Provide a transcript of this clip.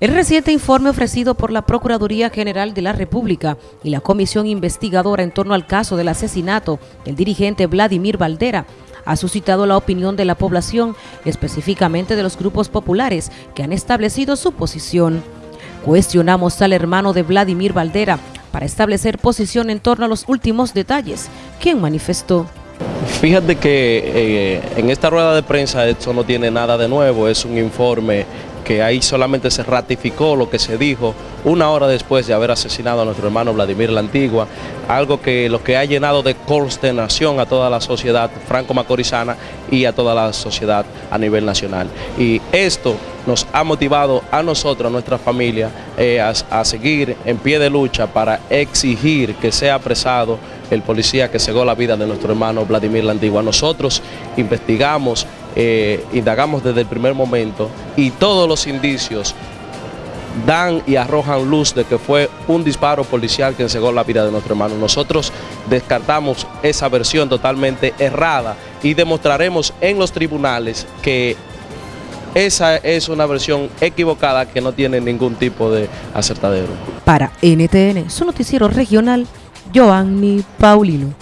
El reciente informe ofrecido por la Procuraduría General de la República y la Comisión Investigadora en torno al caso del asesinato del dirigente Vladimir Valdera ha suscitado la opinión de la población, específicamente de los grupos populares que han establecido su posición. Cuestionamos al hermano de Vladimir Valdera para establecer posición en torno a los últimos detalles, quien manifestó. Fíjate que eh, en esta rueda de prensa esto no tiene nada de nuevo, es un informe que ahí solamente se ratificó lo que se dijo una hora después de haber asesinado a nuestro hermano Vladimir la Antigua, algo que lo que ha llenado de consternación a toda la sociedad franco-macorizana y a toda la sociedad a nivel nacional. Y esto nos ha motivado a nosotros, a nuestra familia, eh, a, seguir en pie de lucha para exigir que sea apresado el policía que cegó la vida de nuestro hermano Vladimir la Antigua. Nosotros investigamos, eh, indagamos desde el primer momento y todos los indicios dan y arrojan luz de que fue un disparo policial que cegó la vida de nuestro hermano. Nosotros descartamos esa versión totalmente errada y demostraremos en los tribunales que esa es una versión equivocada que no tiene ningún tipo de acertadero. Para NTN, su noticiero regional, Joanny Paulino.